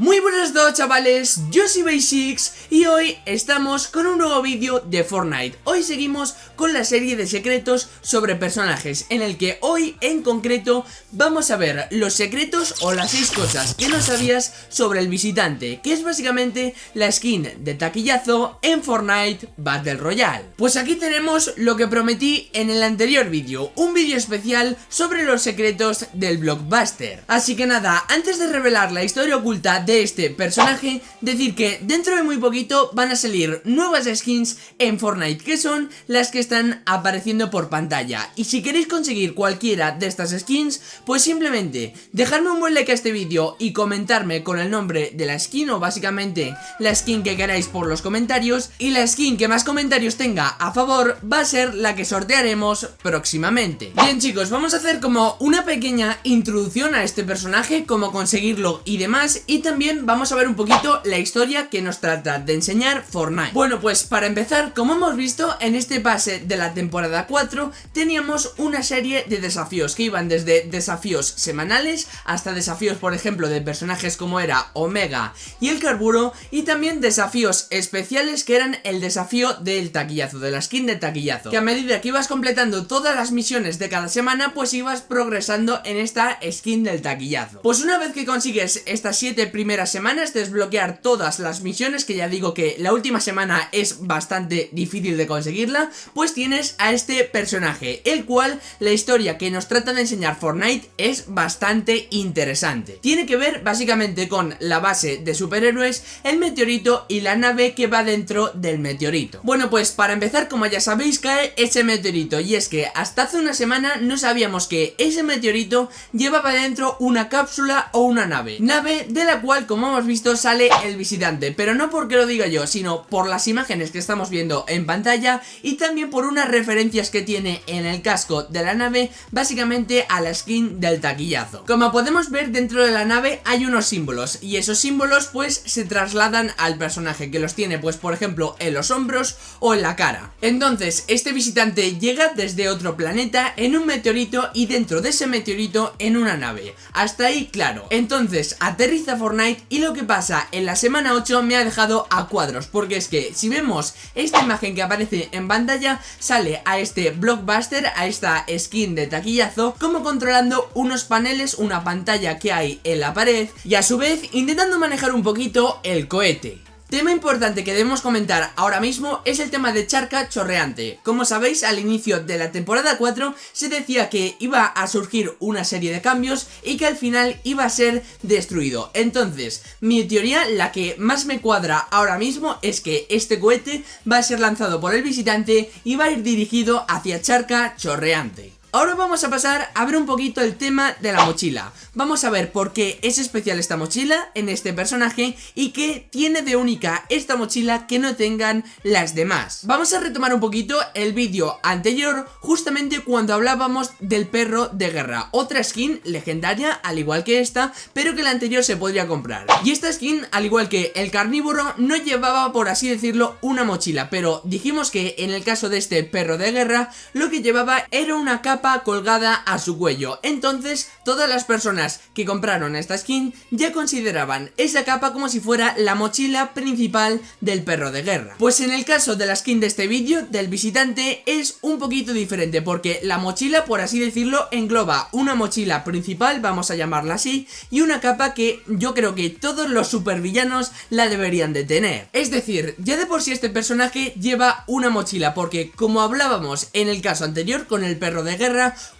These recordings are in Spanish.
Muy buenas todos chavales, yo soy Basics y hoy estamos con un nuevo vídeo de Fortnite. Hoy seguimos con la serie de secretos sobre personajes En el que hoy en concreto vamos a ver los secretos o las 6 cosas que no sabías sobre el visitante Que es básicamente la skin de taquillazo en Fortnite Battle Royale. Pues aquí tenemos lo que prometí en el anterior vídeo Un vídeo especial sobre los secretos del Blockbuster. Así que nada, antes de revelar la historia oculta este personaje, decir que dentro de muy poquito van a salir nuevas skins en Fortnite, que son las que están apareciendo por pantalla. Y si queréis conseguir cualquiera de estas skins, pues simplemente dejadme un buen like a este vídeo y comentarme con el nombre de la skin o básicamente la skin que queráis por los comentarios y la skin que más comentarios tenga a favor va a ser la que sortearemos próximamente. Bien chicos, vamos a hacer como una pequeña introducción a este personaje, cómo conseguirlo y demás y también vamos a ver un poquito la historia que nos trata de enseñar Fortnite. Bueno pues para empezar, como hemos visto en este pase de la temporada 4 Teníamos una serie de desafíos que iban desde desafíos semanales Hasta desafíos por ejemplo de personajes como era Omega y el Carburo Y también desafíos especiales que eran el desafío del taquillazo, de la skin de taquillazo. Que a medida que ibas completando todas las misiones de cada semana Pues ibas progresando en esta skin del taquillazo. Pues una vez que consigues estas 7 primeras semanas desbloquear todas las misiones que ya digo que la última semana es bastante difícil de conseguirla pues tienes a este personaje el cual la historia que nos trata de enseñar Fortnite es bastante interesante. Tiene que ver básicamente con la base de superhéroes el meteorito y la nave que va dentro del meteorito. Bueno pues para empezar como ya sabéis cae ese meteorito y es que hasta hace una semana no sabíamos que ese meteorito llevaba dentro una cápsula o una nave. Nave de la cual como hemos visto sale el visitante. Pero no porque lo diga yo, sino por las imágenes que estamos viendo en pantalla Y también por unas referencias que tiene en el casco de la nave Básicamente a la skin del taquillazo. Como podemos ver dentro de la nave hay unos símbolos Y esos símbolos pues se trasladan al personaje Que los tiene pues por ejemplo en los hombros o en la cara. Entonces este visitante llega desde otro planeta en un meteorito Y dentro de ese meteorito en una nave. Hasta ahí claro. Entonces aterriza Fortnite y lo que pasa en la semana 8 me ha dejado a cuadros porque es que si vemos esta imagen que aparece en pantalla sale a este blockbuster, a esta skin de taquillazo como controlando unos paneles, una pantalla que hay en la pared y a su vez intentando manejar un poquito el cohete. Tema importante que debemos comentar ahora mismo es el tema de Charca Chorreante. Como sabéis, al inicio de la temporada 4 se decía que iba a surgir una serie de cambios y que al final iba a ser destruido. Entonces, mi teoría, la que más me cuadra ahora mismo, es que este cohete va a ser lanzado por el visitante y va a ir dirigido hacia Charca Chorreante. Ahora vamos a pasar a ver un poquito el tema de la mochila. Vamos a ver por qué es especial esta mochila en este personaje Y qué tiene de única esta mochila que no tengan las demás. Vamos a retomar un poquito el vídeo anterior Justamente cuando hablábamos del perro de guerra. Otra skin legendaria al igual que esta Pero que la anterior se podría comprar. Y esta skin al igual que el carnívoro no llevaba por así decirlo una mochila. Pero dijimos que en el caso de este perro de guerra Lo que llevaba era una capa colgada a su cuello. Entonces, todas las personas que compraron esta skin ya consideraban esa capa como si fuera la mochila principal del perro de guerra. Pues en el caso de la skin de este vídeo, del visitante, es un poquito diferente porque la mochila, por así decirlo, engloba una mochila principal, vamos a llamarla así, y una capa que yo creo que todos los supervillanos la deberían de tener. Es decir, ya de por sí este personaje lleva una mochila porque como hablábamos en el caso anterior con el perro de guerra,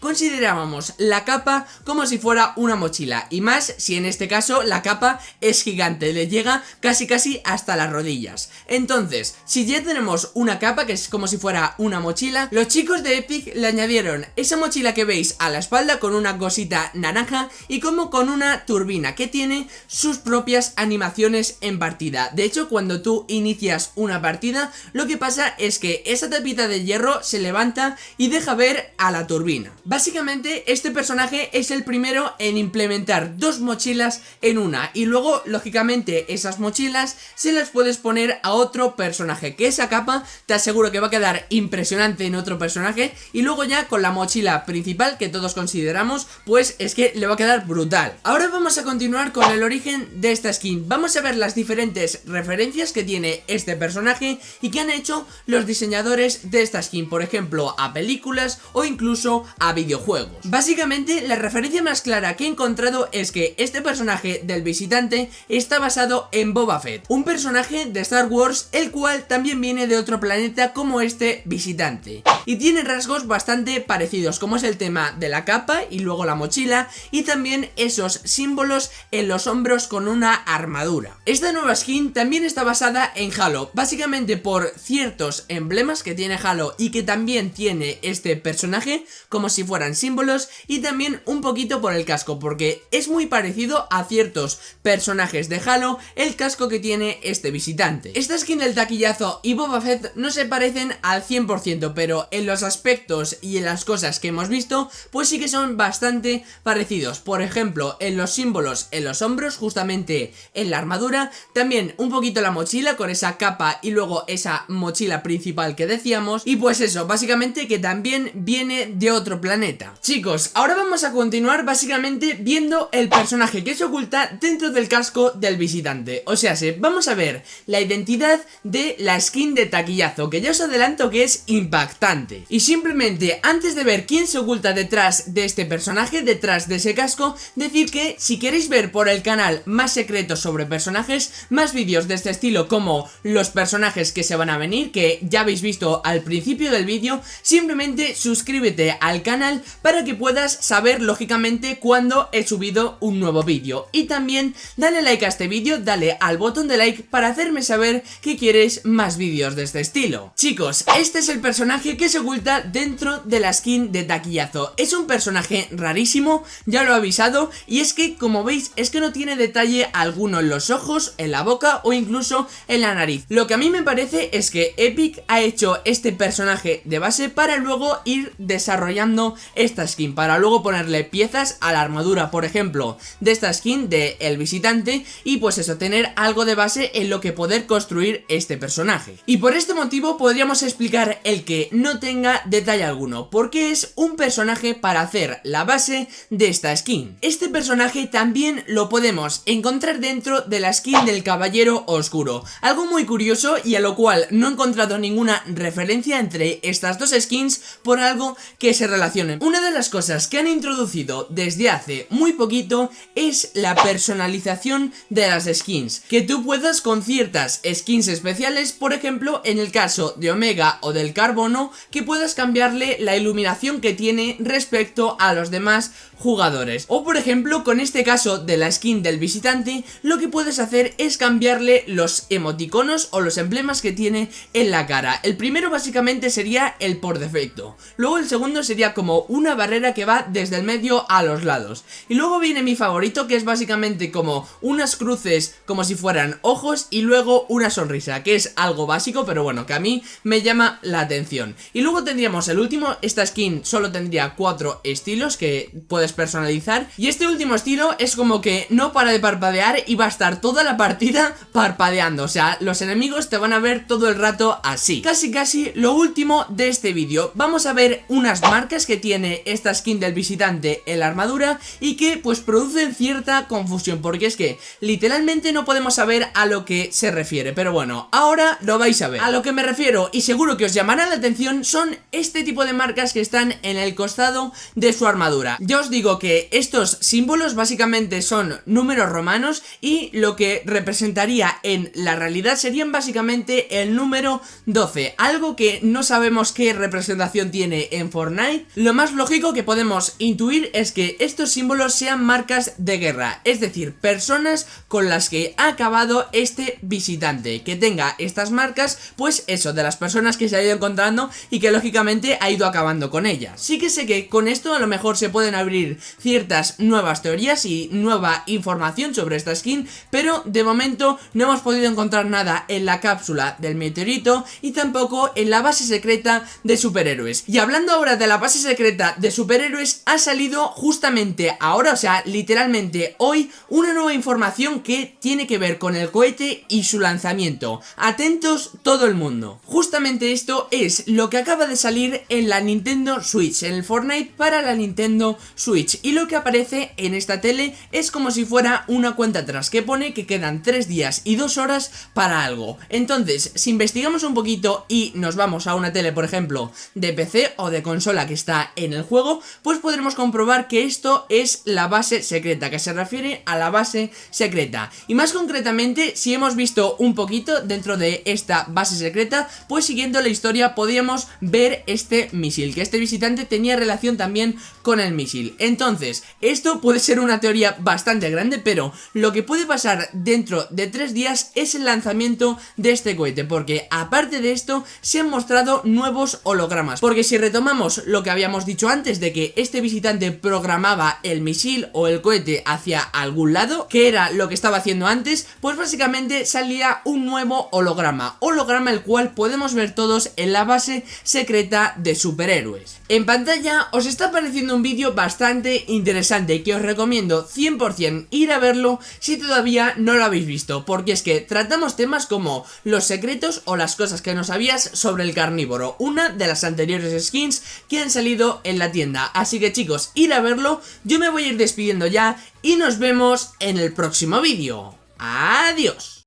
considerábamos la capa como si fuera una mochila y más si en este caso la capa es gigante, le llega casi casi hasta las rodillas. Entonces, si ya tenemos una capa que es como si fuera una mochila, los chicos de Epic le añadieron esa mochila que veis a la espalda con una cosita naranja y como con una turbina que tiene sus propias animaciones en partida. De hecho, cuando tú inicias una partida, lo que pasa es que esa tapita de hierro se levanta y deja ver a la turbina Básicamente este personaje es el primero en implementar dos mochilas en una y luego lógicamente esas mochilas se las puedes poner a otro personaje que esa capa te aseguro que va a quedar impresionante en otro personaje y luego ya con la mochila principal que todos consideramos pues es que le va a quedar brutal. Ahora vamos a continuar con el origen de esta skin, vamos a ver las diferentes referencias que tiene este personaje y que han hecho los diseñadores de esta skin, por ejemplo a películas o incluso a videojuegos. Básicamente la referencia más clara que he encontrado es que este personaje del visitante está basado en Boba Fett, un personaje de Star Wars el cual también viene de otro planeta como este visitante y tiene rasgos bastante parecidos como es el tema de la capa y luego la mochila y también esos símbolos en los hombros con una armadura. Esta nueva skin también está basada en Halo, básicamente por ciertos emblemas que tiene Halo y que también tiene este personaje como si fueran símbolos y también un poquito por el casco porque es muy parecido a ciertos personajes de Halo el casco que tiene este visitante. Esta skin del taquillazo y Boba Fett no se parecen al 100% pero en los aspectos y en las cosas que hemos visto pues sí que son bastante parecidos. Por ejemplo en los símbolos en los hombros justamente en la armadura también un poquito la mochila con esa capa y luego esa mochila principal que decíamos y pues eso básicamente que también viene de otro planeta. Chicos ahora vamos a continuar básicamente viendo el personaje que se oculta dentro del casco del visitante. O sea, vamos a ver la identidad de la skin de taquillazo, que ya os adelanto que es impactante. Y simplemente, antes de ver quién se oculta detrás de este personaje, detrás de ese casco, decir que si queréis ver por el canal más secretos sobre personajes, más vídeos de este estilo como los personajes que se van a venir, que ya habéis visto al principio del vídeo, simplemente suscríbete al canal para que puedas saber lógicamente cuando he subido un nuevo vídeo. Y también dale like a este vídeo, dale al botón de like para hacerme saber que quieres más vídeos de este estilo. Chicos, este es el personaje que se oculta dentro de la skin de Taquillazo. Es un personaje rarísimo, ya lo he avisado, y es que como veis es que no tiene detalle alguno en los ojos, en la boca o incluso en la nariz. Lo que a mí me parece es que Epic ha hecho este personaje de base para luego ir desarrollando esta skin, para luego ponerle piezas a la armadura, por ejemplo, de esta skin de El Visitante y pues eso, tener algo de base en lo que poder construir este personaje. Y por este motivo podríamos explicar el que no tenga detalle alguno, porque es un personaje para hacer la base de esta skin. Este personaje también lo podemos encontrar dentro de la skin del Caballero Oscuro, algo muy curioso y a lo cual no he encontrado ninguna referencia entre estas dos skins por algo que se relacionen. Una de las cosas que han introducido desde hace muy poquito es la personalización de las skins, que tú puedas con ciertas skins especiales, por ejemplo en el caso de Omega o del Carbono, que puedas cambiarle la iluminación que tiene respecto a los demás jugadores. O por ejemplo, con este caso de la skin del visitante, lo que puedes hacer es cambiarle los emoticonos o los emblemas que tiene en la cara. El primero básicamente sería el por defecto. Luego el segundo sería como una barrera que va desde el medio a los lados. Y luego viene mi favorito que es básicamente como unas cruces como si fueran ojos y luego una sonrisa, que es algo básico pero bueno, que a mí me llama la atención. Y luego tendríamos el último, esta skin solo tendría cuatro estilos que puedes personalizar y este último estilo es como que no para de parpadear y va a estar toda la partida parpadeando, o sea, los enemigos te van a ver todo el rato así. Casi casi lo último de este vídeo, vamos a ver unas marcas que tiene esta skin del visitante en la armadura y que pues producen cierta confusión porque es que literalmente no podemos saber a lo que se refiere, pero bueno, ahora lo vais a ver. A lo que me refiero y seguro que os llamará la atención son este tipo de marcas que están en el costado de su armadura. Ya os digo que estos símbolos básicamente son números romanos y lo que representaría en la realidad serían básicamente el número 12, algo que no sabemos qué representación tiene en Fortnite. Lo más lógico que podemos intuir es que estos símbolos sean marcas de guerra, es decir, personas con las que ha acabado este visitante, que tenga estas marcas, pues eso, de las personas que se ha ido encontrando y que lógicamente ha ido acabando con ellas. Sí que sé que con esto a lo mejor se pueden abrir ciertas nuevas teorías y nueva información sobre esta skin, pero de momento no hemos podido encontrar nada en la cápsula del meteorito y tampoco en la base secreta de superhéroes. Y hablando ahora de la base secreta de superhéroes ha salido justamente ahora, o sea, literalmente hoy, una nueva información que tiene que ver con el cohete y su lanzamiento. Atentos todo el mundo. Justamente esto es lo que acaba de salir en la Nintendo Switch, en el Fortnite para la Nintendo Switch. Y lo que aparece en esta tele es como si fuera una cuenta atrás, que pone que quedan 3 días y 2 horas para algo. Entonces, si investigamos un poquito y nos vamos a una tele, por ejemplo, de PC o de consola que está en el juego, pues podremos comprobar que esto es la base secreta, que se refiere a la base secreta. Y más concretamente, si hemos visto un poquito dentro de esta base secreta, pues siguiendo la historia podíamos ver este misil, que este visitante tenía relación también con el misil. Entonces, esto puede ser una teoría bastante grande, pero lo que puede pasar dentro de tres días es el lanzamiento de este cohete, porque aparte de esto se han mostrado nuevos hologramas, porque si retomamos lo que habíamos dicho antes de que este visitante programaba el misil o el cohete hacia algún lado, que era lo que estaba haciendo antes, pues básicamente salía un nuevo holograma, holograma el cual podemos ver todos en la base secreta de superhéroes. En pantalla os está apareciendo un vídeo bastante interesante que os recomiendo 100% ir a verlo si todavía no lo habéis visto, porque es que tratamos temas como los secretos o las cosas que no sabías sobre el carnívoro, una de las anteriores skins que han salido en la tienda. Así que chicos, ir a verlo, yo me voy a ir despidiendo ya y nos vemos en el próximo vídeo. Adiós.